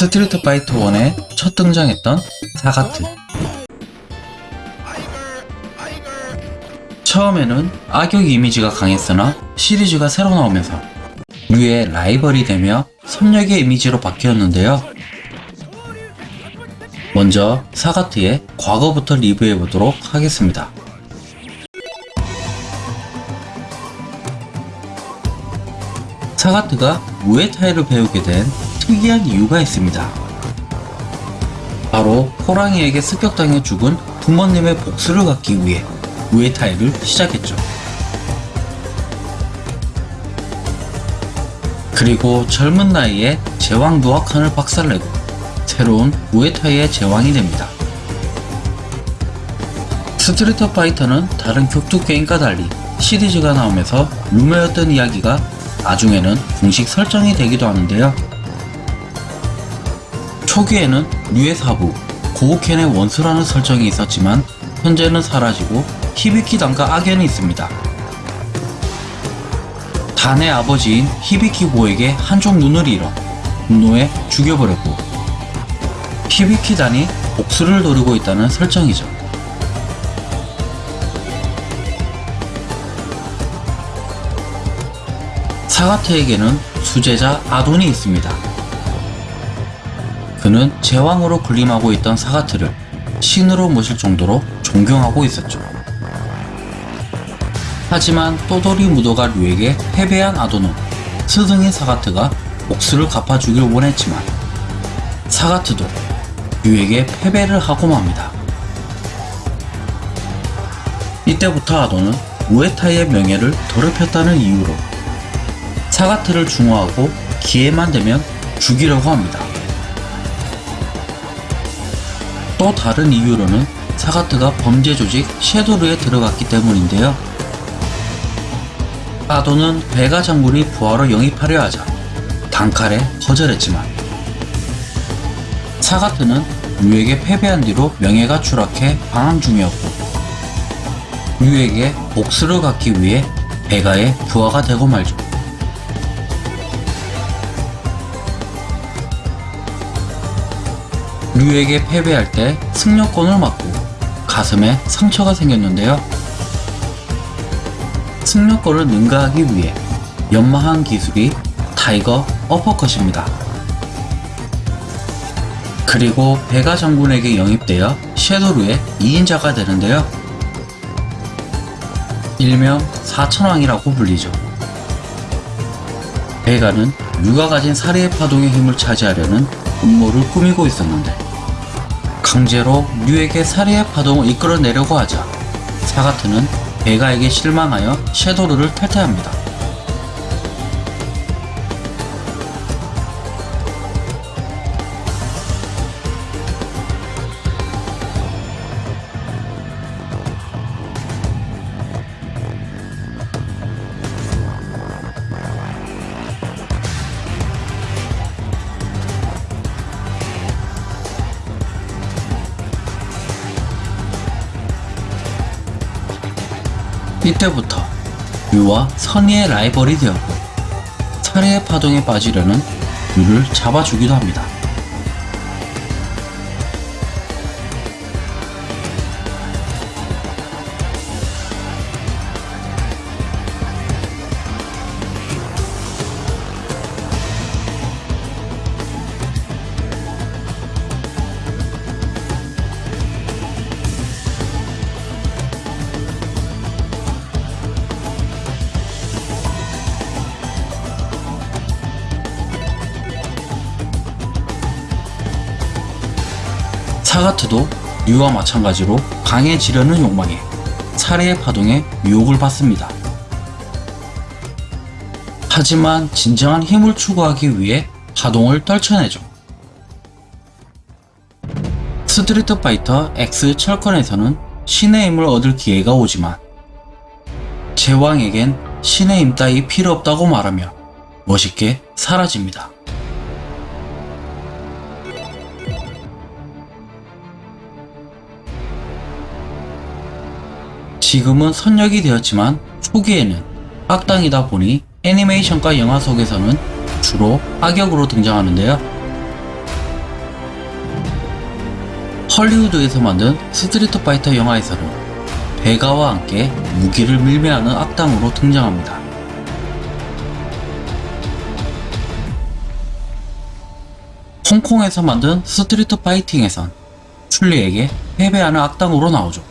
스트리트 파이터 1에 첫 등장했던 사가트 처음에는 악역 이미지가 강했으나 시리즈가 새로 나오면서 류의 라이벌이 되며 선역의 이미지로 바뀌었는데요. 먼저 사가트의 과거부터 리뷰해보도록 하겠습니다. 사가트가 무에타이를 배우게 된 특이한 이유가 있습니다. 바로 호랑이에게 습격당해 죽은 부모님의 복수를 갚기 위해 무에타이를 시작했죠. 그리고 젊은 나이에 제왕 누아칸을 박살내고 새로운 무에타이의 제왕이 됩니다. 스트리트 파이터는 다른 격투 게임과 달리 시리즈가 나오면서 루머였던 이야기가 나중에는 공식 설정이 되기도 하는데요. 초기에는 류의 사부, 고우켄의 원수라는 설정이 있었지만 현재는 사라지고 히비키 단과 악연이 있습니다. 단의 아버지인 히비키고에게 한쪽 눈을 잃어 분노에 죽여버렸고 히비키 단이 복수를 노리고 있다는 설정이죠. 사가트에게는 수제자 아돈이 있습니다. 그는 제왕으로 군림하고 있던 사가트를 신으로 모실 정도로 존경하고 있었죠. 하지만 또돌이 무도가 류에게 패배한 아도는 스승인 사가트가 복수를 갚아주길 원했지만 사가트도 류에게 패배를 하고 맙니다. 이때부터 아도는 무에타이의 명예를 더럽혔다는 이유로 사가트를 중화하고 기회만 되면 죽이려고 합니다. 또 다른 이유로는 사가트가 범죄 조직 섀도르에 들어갔기 때문인데요. 아도는 베가 장군이 부하로 영입하려 하자 단칼에 거절했지만 사가트는 류에게 패배한 뒤로 명예가 추락해 방황 중이었고 류에게 복수를 갚기 위해 베가의 부하가 되고 말죠. 류에게 패배할 때 승룡권을 맞고 가슴에 상처가 생겼는데요. 승룡권을 능가하기 위해 연마한 기술이 타이거 어퍼컷입니다. 그리고 베가 장군에게 영입되어 섀도르의 2인자가 되는데요. 일명 사천왕이라고 불리죠. 베가는 류가 가진 사리의 파동의 힘을 차지하려는 음모를 꾸미고 있었는데 강제로 류에게 사리의 파동을 이끌어내려고 하자 사가트는 베가에게 실망하여 섀도르를 탈퇴합니다. 이때부터 류와 선의의 라이벌이 되었고 살해의 파동에 빠지려는 류를 잡아주기도 합니다. 사가트도 류와 마찬가지로 강해지려는 욕망에 살해의 파동에 유혹을 받습니다. 하지만 진정한 힘을 추구하기 위해 파동을 떨쳐내죠. 스트리트 파이터 X 철권에서는 신의 힘을 얻을 기회가 오지만 제왕에겐 신의 힘 따위 필요 없다고 말하며 멋있게 사라집니다. 지금은 선역이 되었지만 초기에는 악당이다 보니 애니메이션과 영화 속에서는 주로 악역으로 등장하는데요. 헐리우드에서 만든 스트리트 파이터 영화에서는 베가와 함께 무기를 밀매하는 악당으로 등장합니다. 홍콩에서 만든 스트리트 파이팅에선 춘리에게 패배하는 악당으로 나오죠.